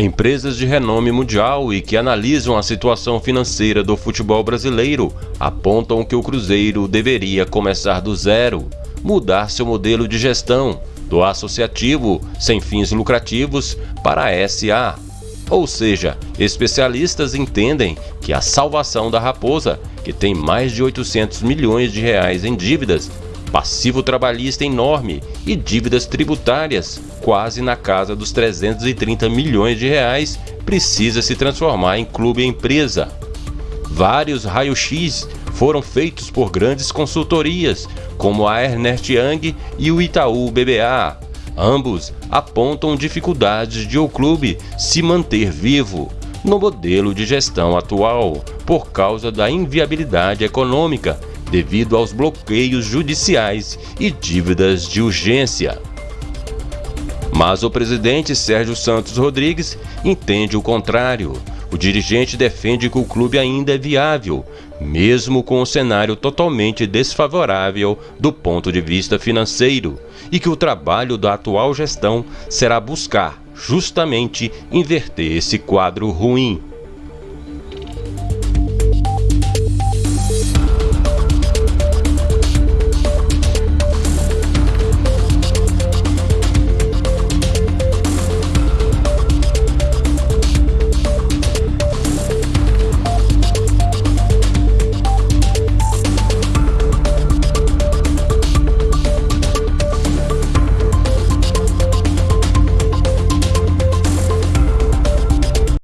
Empresas de renome mundial e que analisam a situação financeira do futebol brasileiro apontam que o Cruzeiro deveria começar do zero, mudar seu modelo de gestão do associativo sem fins lucrativos para a SA. Ou seja, especialistas entendem que a salvação da Raposa, que tem mais de 800 milhões de reais em dívidas, passivo trabalhista enorme e dívidas tributárias quase na casa dos 330 milhões de reais, precisa se transformar em clube empresa. Vários raio-x foram feitos por grandes consultorias, como a Ernest Young e o Itaú BBA. Ambos apontam dificuldades de o clube se manter vivo no modelo de gestão atual, por causa da inviabilidade econômica devido aos bloqueios judiciais e dívidas de urgência. Mas o presidente Sérgio Santos Rodrigues entende o contrário. O dirigente defende que o clube ainda é viável, mesmo com o cenário totalmente desfavorável do ponto de vista financeiro, e que o trabalho da atual gestão será buscar justamente inverter esse quadro ruim.